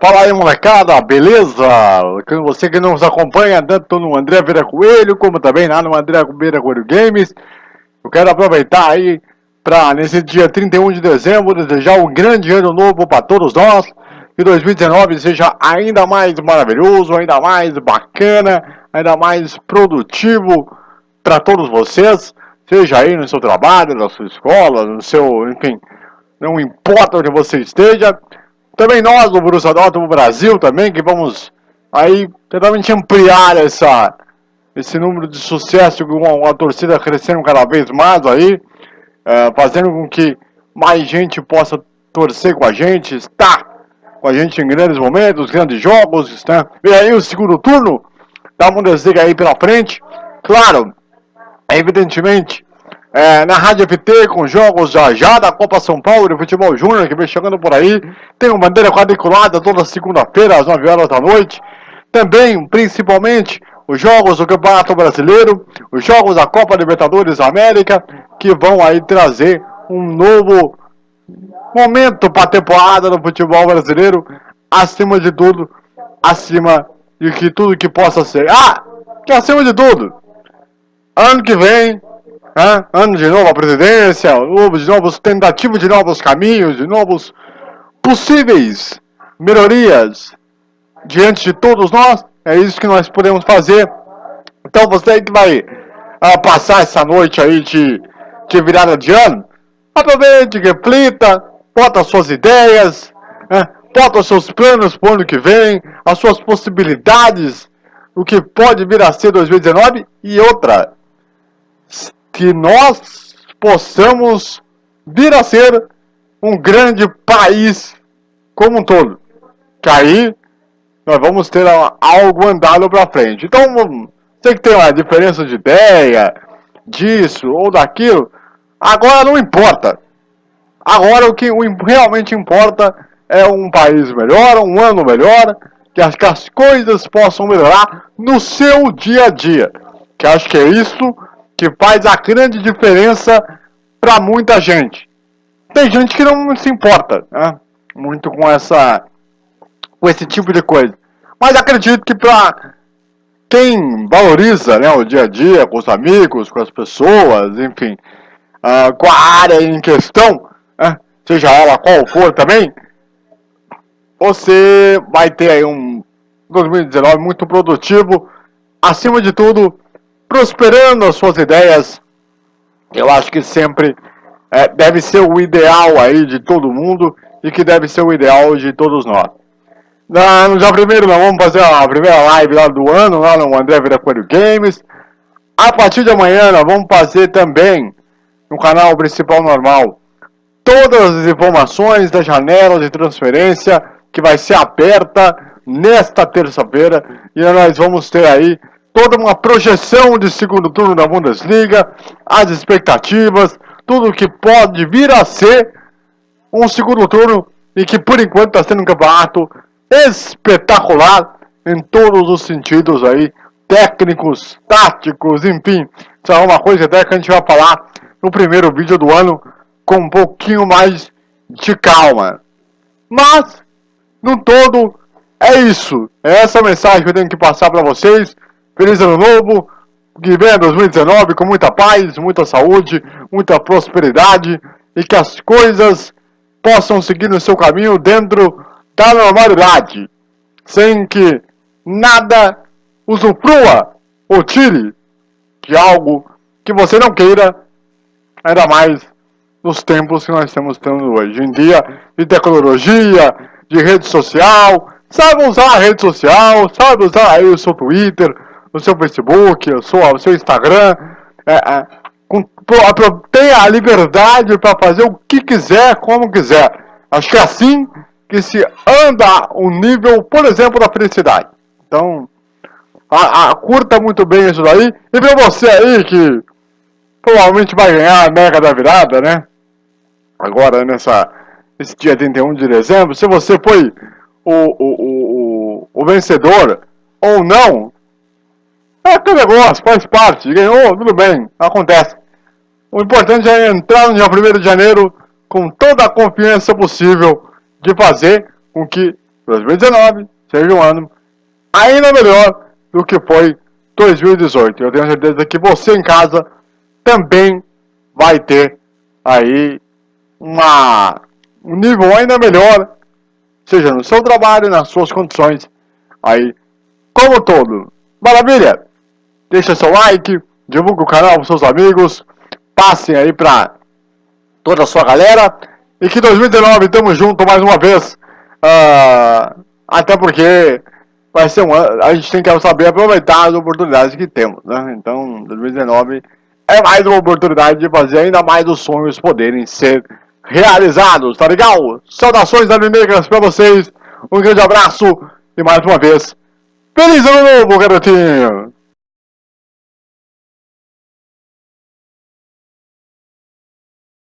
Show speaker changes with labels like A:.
A: Fala aí molecada, beleza? Você que nos acompanha tanto no André Vera Coelho, como também lá no André Vera Coelho Games. Eu quero aproveitar aí para nesse dia 31 de dezembro desejar um grande ano novo para todos nós. Que 2019 seja ainda mais maravilhoso, ainda mais bacana, ainda mais produtivo para todos vocês. Seja aí no seu trabalho, na sua escola, no seu, enfim, não importa onde você esteja também nós do Borussia Dortmund Brasil também, que vamos aí totalmente ampliar essa, esse número de sucesso com a, a torcida crescendo cada vez mais aí, é, fazendo com que mais gente possa torcer com a gente, estar com a gente em grandes momentos, grandes jogos, né? E aí o segundo turno da Bundesliga aí pela frente, claro, evidentemente, é, na Rádio FT com jogos já já da Copa São Paulo de Futebol Júnior que vem chegando por aí. Tem uma bandeira quadriculada toda segunda-feira às 9 horas da noite. Também, principalmente, os jogos do Campeonato Brasileiro, os jogos da Copa Libertadores América, que vão aí trazer um novo momento para a temporada do futebol brasileiro, acima de tudo, acima de que tudo que possa ser. Ah, que acima de tudo, ano que vem ano de novo a presidência, de novos tentativas de novos caminhos, de novos possíveis melhorias diante de todos nós. É isso que nós podemos fazer. Então você que vai uh, passar essa noite aí de, de virada de ano, aproveite, reflita, bota suas ideias, né? bota os seus planos para o ano que vem, as suas possibilidades, o que pode vir a ser 2019 e outra que nós possamos vir a ser um grande país como um todo. Que aí nós vamos ter algo andado para frente. Então, sei que tem uma diferença de ideia, disso ou daquilo, agora não importa. Agora o que realmente importa é um país melhor, um ano melhor, que as, que as coisas possam melhorar no seu dia a dia. Que acho que é isso que faz a grande diferença para muita gente. Tem gente que não se importa né, muito com essa com esse tipo de coisa. Mas acredito que para quem valoriza né, o dia a dia com os amigos, com as pessoas, enfim, uh, com a área em questão, né, seja ela qual for também, você vai ter aí um 2019 muito produtivo, acima de tudo, prosperando as suas ideias. Eu acho que sempre é, deve ser o ideal aí de todo mundo e que deve ser o ideal de todos nós. Na, no dia primeiro nós vamos fazer a primeira live lá do ano, lá no André Viracoelho Games. A partir de amanhã nós vamos fazer também no canal principal normal todas as informações da janela de transferência que vai ser aberta nesta terça-feira e nós vamos ter aí toda uma projeção de segundo turno da Bundesliga, as expectativas, tudo que pode vir a ser um segundo turno e que por enquanto está sendo um campeonato espetacular em todos os sentidos aí, técnicos, táticos, enfim. Isso é uma coisa até que a gente vai falar no primeiro vídeo do ano com um pouquinho mais de calma. Mas, no todo, é isso. É essa mensagem que eu tenho que passar para vocês. Feliz ano novo, que venha 2019 com muita paz, muita saúde, muita prosperidade e que as coisas possam seguir no seu caminho dentro da normalidade, sem que nada usufrua ou tire de algo que você não queira, ainda mais nos tempos que nós estamos tendo hoje em dia de tecnologia, de rede social. Sabe usar a rede social, sabe usar aí o seu Twitter, no seu Facebook, o seu, o seu Instagram. É, é, com, tenha a liberdade para fazer o que quiser, como quiser. Acho que é assim que se anda o nível, por exemplo, da felicidade. Então, a, a, curta muito bem isso daí. E para você aí que provavelmente vai ganhar a mega da virada, né? Agora, nessa, nesse dia 31 de dezembro, se você foi o, o, o, o vencedor ou não, é negócio, faz parte, ganhou, tudo bem, acontece. O importante é entrar no dia 1 de janeiro com toda a confiança possível de fazer com que 2019 seja um ano ainda melhor do que foi 2018. Eu tenho certeza que você em casa também vai ter aí uma, um nível ainda melhor, seja no seu trabalho, nas suas condições, aí como todo. Maravilha? Deixa seu like, divulgue o canal para seus amigos, passem aí para toda a sua galera e que 2019 tamo junto mais uma vez. Uh, até porque vai ser um ano, a gente tem que saber aproveitar as oportunidades que temos, né? Então, 2019 é mais uma oportunidade de fazer ainda mais os sonhos poderem ser realizados, tá legal? Saudações animecas pra vocês, um grande abraço e mais uma vez, feliz ano novo, garotinho!